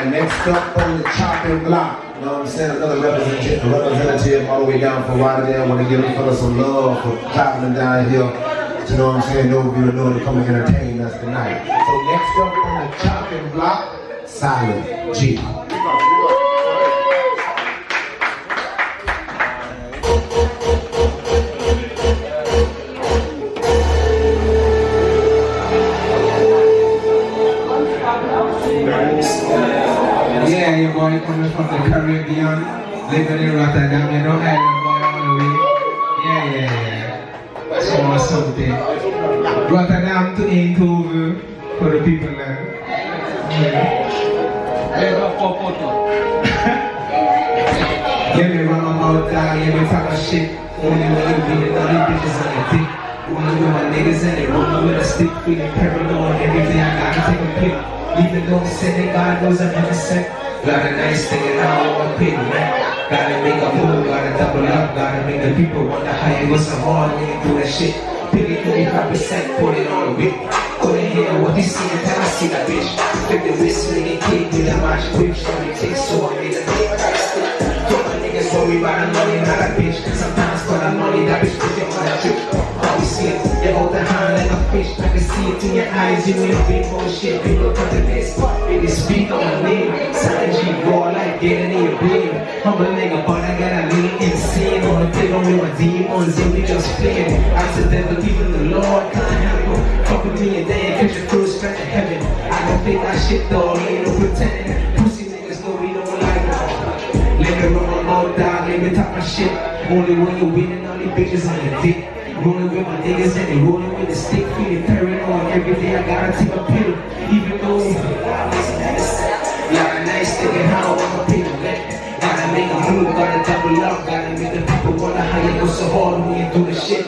Alright, next up on the chopping block. You know what I'm saying? Another representative, representative all the way down from Rotterdam. Want to give them fellas some love for traveling down here. You know what I'm saying? You who know to come and entertain us tonight. So next up on the chopping block, Silent G. Coming from the Caribbean, living in Rotterdam, you know, island boy all the way. Yeah, yeah, yeah. So something. Rotterdam to Eindhoven for the people there. Yeah. Yeah, me run my mouth down, yeah, me talk my shit. Only when you be the other bitches on your dick. Rolling with my niggas and they rolling with a stick, feeling paranoid. Every day I gotta take a pill. Even though sending God knows I'm innocent. Got a nice thing and I don't want pity, man. Gotta make a move, gotta double up, gotta make the people wonder how you was so hard you do that shit. Pity 35%, put it on a whip. Couldn't hear what he see until I see that bitch. Flip the wrist, it kick with a match whip. So it takes so I made a big price. Told my niggas worry about the money, not a bitch. Sometimes for the money, that bitch it in your eyes, you ain't big bullshit. People come to this, baby, speak on my name. Silent G, raw like getting in your beam. Humble nigga, but I got a little insane. On the table with my demons, and we just playing. Accidental people, the Lord can't help them. Fuck with me and then catch your first stretch of heaven. I don't think that shit though, ain't no pretending. Pussy niggas know we don't like them. Let me run my mouth down, let me talk my shit. Only when you winning, all these bitches on your dick. Rolling with my niggas and they rolling with the stick, feeling paranoid. Every day I gotta take a pill, even though of nice thinking how I'm a people man. Gotta make a move, gotta double up, gotta make the people wonder how you go so hard when you do the shit.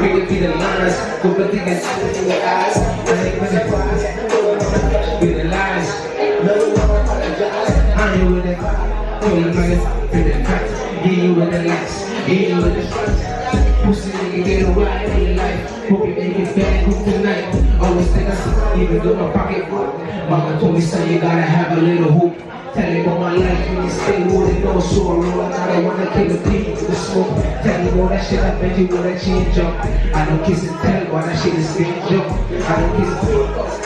We could be the lines, go but think it's in your eyes. Ain't with the flies, with the lies. I ain't with it. Pull the niggas, fit the cracks. Get you with the lights, get you with the stripes. Pussy nigga get a ride in life. Hope you make it back home tonight. Always think I see, even though my pocket broke. Mama told me, son, you gotta have a little hope. Tell him about my life when you stay with it, no so I roll. I don't wanna kill the pig with the smoke. Tell him all that shit, I bet you wanna change up. I don't kiss and tell, why that shit is up. I don't kiss and tell.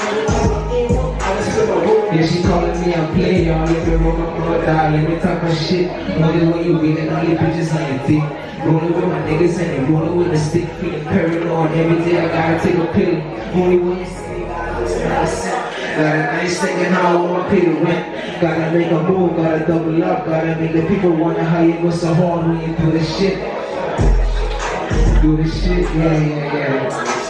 A player, let me roll my mother, let me talk my shit. Only when you winning, all the bitches on your dick. Rolling with my niggas and they rolling with a stick, feeling paranoid. Every day I gotta take a pill. Only when you see me, to the sound. Got a nice thinking how I want pay the rent. Gotta make a move, gotta double up, gotta make the people wonder how you go so hard when you do the shit. Do the shit, yeah, yeah, yeah.